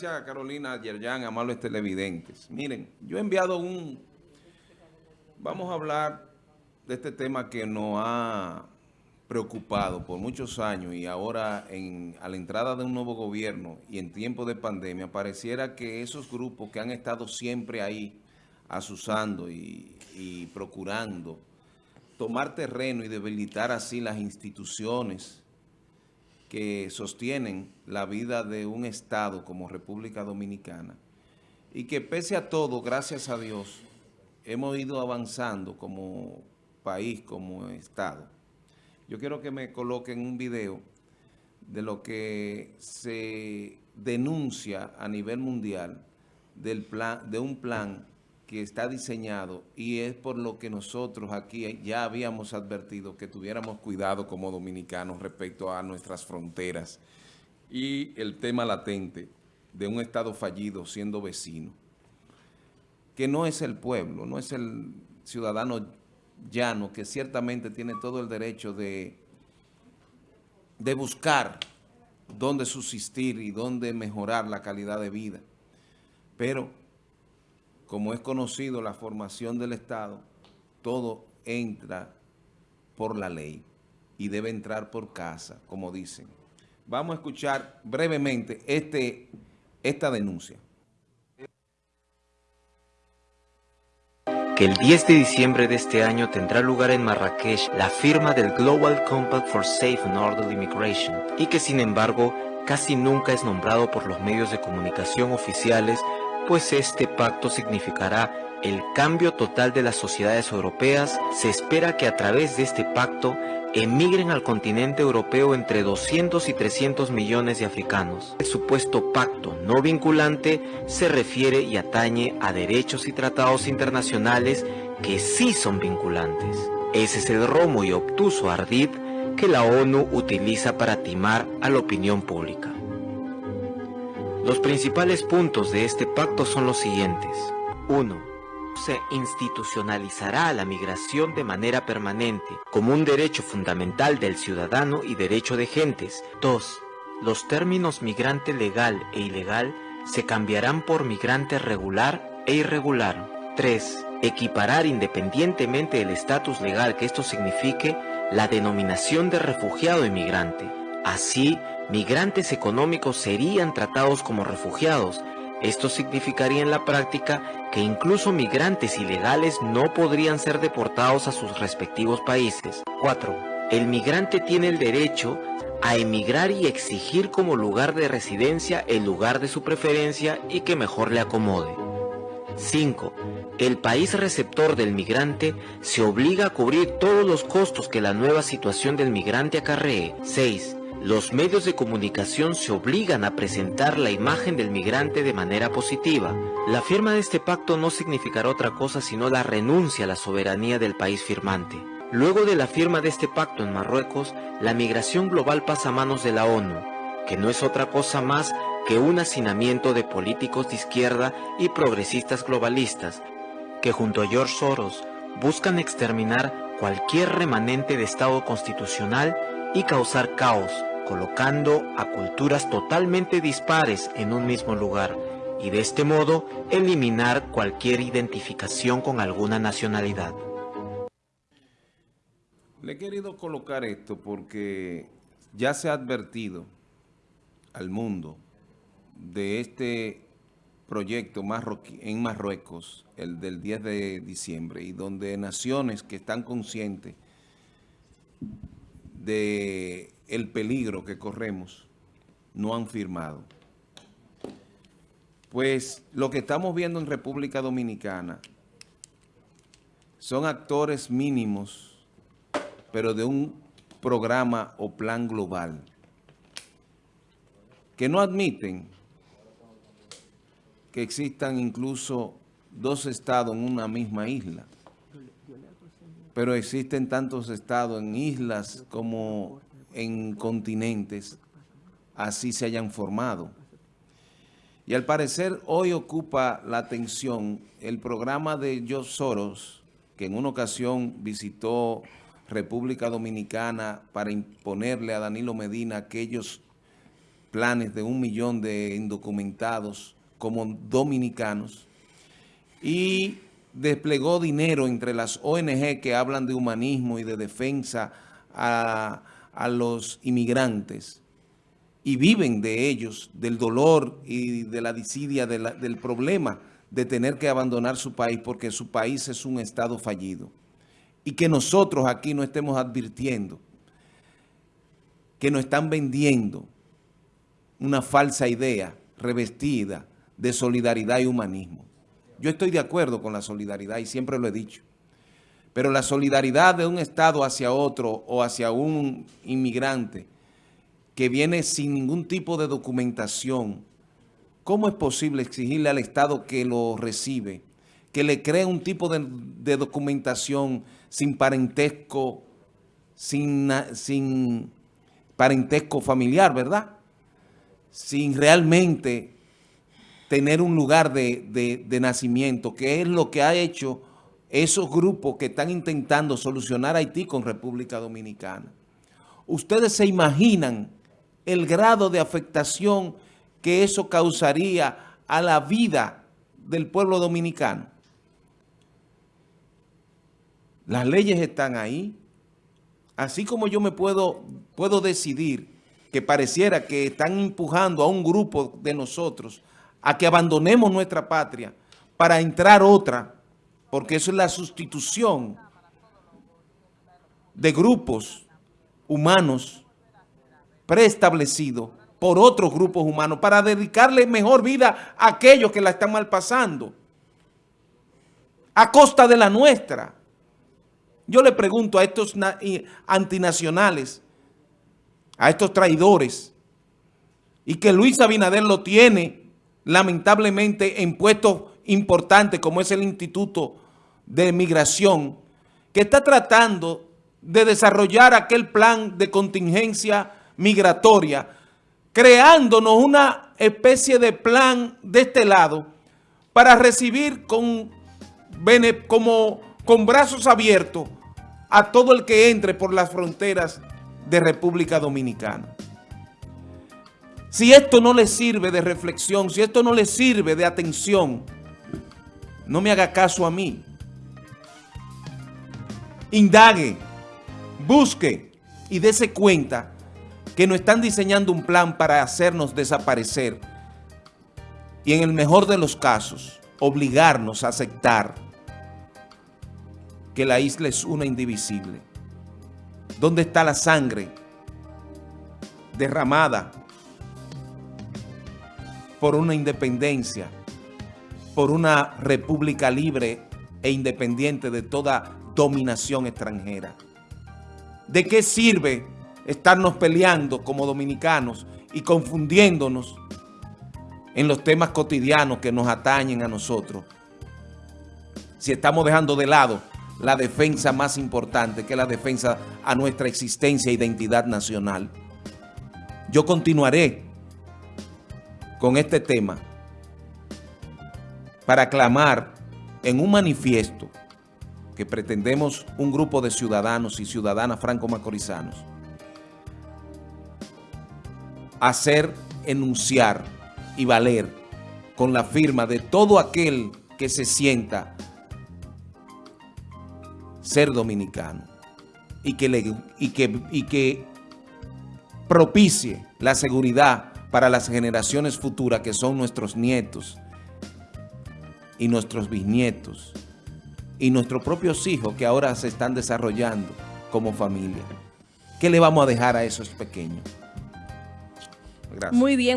gracias a Carolina Yerjan, amables televidentes. Miren, yo he enviado un... Vamos a hablar de este tema que nos ha preocupado por muchos años y ahora en, a la entrada de un nuevo gobierno y en tiempo de pandemia, pareciera que esos grupos que han estado siempre ahí asusando y procurando tomar terreno y debilitar así las instituciones que sostienen la vida de un Estado como República Dominicana y que pese a todo, gracias a Dios, hemos ido avanzando como país, como Estado. Yo quiero que me coloquen un video de lo que se denuncia a nivel mundial del plan, de un plan que está diseñado y es por lo que nosotros aquí ya habíamos advertido que tuviéramos cuidado como dominicanos respecto a nuestras fronteras y el tema latente de un Estado fallido siendo vecino, que no es el pueblo, no es el ciudadano llano, que ciertamente tiene todo el derecho de, de buscar dónde subsistir y dónde mejorar la calidad de vida, pero como es conocido la formación del Estado, todo entra por la ley y debe entrar por casa, como dicen. Vamos a escuchar brevemente este, esta denuncia. que el 10 de diciembre de este año tendrá lugar en Marrakech la firma del Global Compact for Safe and Orderly Migration y que sin embargo casi nunca es nombrado por los medios de comunicación oficiales pues este pacto significará el cambio total de las sociedades europeas, se espera que a través de este pacto emigren al continente europeo entre 200 y 300 millones de africanos. El supuesto pacto no vinculante se refiere y atañe a derechos y tratados internacionales que sí son vinculantes. Ese es el romo y obtuso ardid que la ONU utiliza para timar a la opinión pública. Los principales puntos de este pacto son los siguientes. 1. Se institucionalizará la migración de manera permanente, como un derecho fundamental del ciudadano y derecho de gentes. 2. Los términos migrante legal e ilegal se cambiarán por migrante regular e irregular. 3. Equiparar independientemente del estatus legal que esto signifique la denominación de refugiado e migrante. Así, migrantes económicos serían tratados como refugiados. Esto significaría en la práctica que incluso migrantes ilegales no podrían ser deportados a sus respectivos países. 4. El migrante tiene el derecho a emigrar y exigir como lugar de residencia el lugar de su preferencia y que mejor le acomode. 5. El país receptor del migrante se obliga a cubrir todos los costos que la nueva situación del migrante acarree. 6. Los medios de comunicación se obligan a presentar la imagen del migrante de manera positiva. La firma de este pacto no significará otra cosa sino la renuncia a la soberanía del país firmante. Luego de la firma de este pacto en Marruecos, la migración global pasa a manos de la ONU, que no es otra cosa más que un hacinamiento de políticos de izquierda y progresistas globalistas, que junto a George Soros buscan exterminar cualquier remanente de Estado constitucional y causar caos, colocando a culturas totalmente dispares en un mismo lugar y de este modo eliminar cualquier identificación con alguna nacionalidad. Le he querido colocar esto porque ya se ha advertido al mundo de este proyecto en Marruecos, el del 10 de diciembre, y donde naciones que están conscientes de el peligro que corremos no han firmado. Pues lo que estamos viendo en República Dominicana son actores mínimos, pero de un programa o plan global, que no admiten que existan incluso dos estados en una misma isla pero existen tantos estados en islas como en continentes, así se hayan formado. Y al parecer hoy ocupa la atención el programa de George Soros, que en una ocasión visitó República Dominicana para imponerle a Danilo Medina aquellos planes de un millón de indocumentados como dominicanos y desplegó dinero entre las ONG que hablan de humanismo y de defensa a, a los inmigrantes y viven de ellos, del dolor y de la disidia del problema de tener que abandonar su país porque su país es un estado fallido. Y que nosotros aquí no estemos advirtiendo que nos están vendiendo una falsa idea revestida de solidaridad y humanismo. Yo estoy de acuerdo con la solidaridad y siempre lo he dicho. Pero la solidaridad de un Estado hacia otro o hacia un inmigrante que viene sin ningún tipo de documentación, ¿cómo es posible exigirle al Estado que lo recibe, que le cree un tipo de, documentación sin parentesco, sin, parentesco familiar, ¿verdad? Sin realmente tener un lugar de, de, nacimiento, que es lo que ha hecho esos grupos que están intentando solucionar Haití con República Dominicana. Ustedes se imaginan el grado de afectación que eso causaría a la vida del pueblo dominicano. Las leyes están ahí. Así como yo me puedo, puedo decidir que pareciera que están empujando a un grupo de nosotros a que abandonemos nuestra patria para entrar otra, porque eso es la sustitución de grupos humanos preestablecidos por otros grupos humanos para dedicarle mejor vida a aquellos que la están mal pasando a costa de la nuestra. Yo le pregunto a estos antinacionales, a estos traidores, y que Luis Abinader lo tiene lamentablemente en puestos importantes como es el Instituto de Migración, que está tratando de desarrollar aquel plan de contingencia migratoria, creándonos una especie de plan de este lado para recibir con, como, con brazos abiertos a todo el que entre por las fronteras de República Dominicana. Si esto no le sirve de reflexión, si esto no le sirve de atención, no me haga caso a mí. Indague, busque y dése cuenta que nos están diseñando un plan para hacernos desaparecer y en el mejor de los casos, obligarnos a aceptar que la isla es una indivisible. ¿Dónde está la sangre derramada por una independencia, por una república libre e independiente de toda dominación extranjera. ¿De qué sirve estarnos peleando como dominicanos y confundiéndonos en los temas cotidianos que nos atañen a nosotros? Si estamos dejando de lado la defensa más importante, que es la defensa a nuestra existencia e identidad nacional. Yo continuaré con este tema para clamar en un manifiesto que pretendemos un grupo de ciudadanos y ciudadanas franco-macorizanos hacer enunciar y valer con la firma de todo aquel que se sienta ser dominicano y que, le, y que, y que propicie la seguridad para las generaciones futuras que son nuestros nietos y nuestros bisnietos y nuestros propios hijos que ahora se están desarrollando como familia. ¿Qué le vamos a dejar a esos pequeños? Gracias. Muy bien.